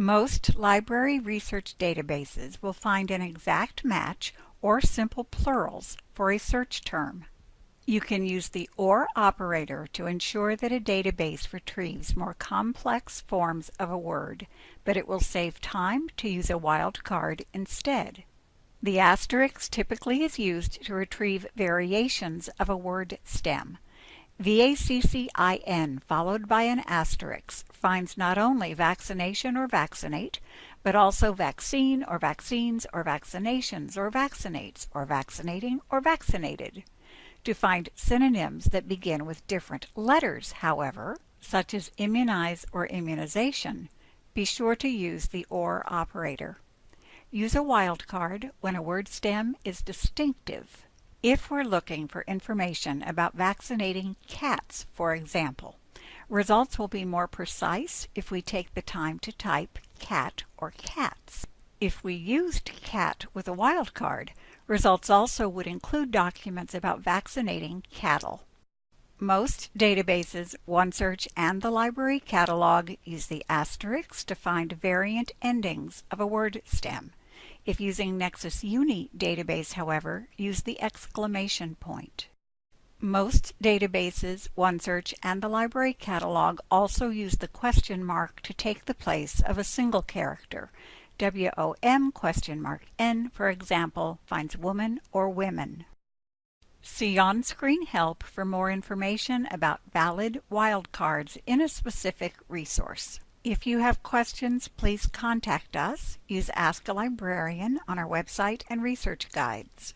Most library research databases will find an exact match or simple plurals for a search term. You can use the OR operator to ensure that a database retrieves more complex forms of a word, but it will save time to use a wildcard instead. The asterisk typically is used to retrieve variations of a word stem. VACCIN followed by an asterisk finds not only vaccination or vaccinate, but also vaccine or vaccines or vaccinations or vaccinates or vaccinating or vaccinated. To find synonyms that begin with different letters, however, such as immunize or immunization, be sure to use the OR operator. Use a wildcard when a word stem is distinctive. If we're looking for information about vaccinating cats, for example, results will be more precise if we take the time to type cat or cats. If we used cat with a wildcard, results also would include documents about vaccinating cattle. Most databases, OneSearch and the Library Catalog use the asterisk to find variant endings of a word stem. If using Nexis Uni database, however, use the exclamation point. Most databases, OneSearch, and the Library Catalog also use the question mark to take the place of a single character. WOM question mark N, for example, finds woman or women. See on-screen help for more information about valid wildcards in a specific resource. If you have questions, please contact us. Use Ask a Librarian on our website and research guides.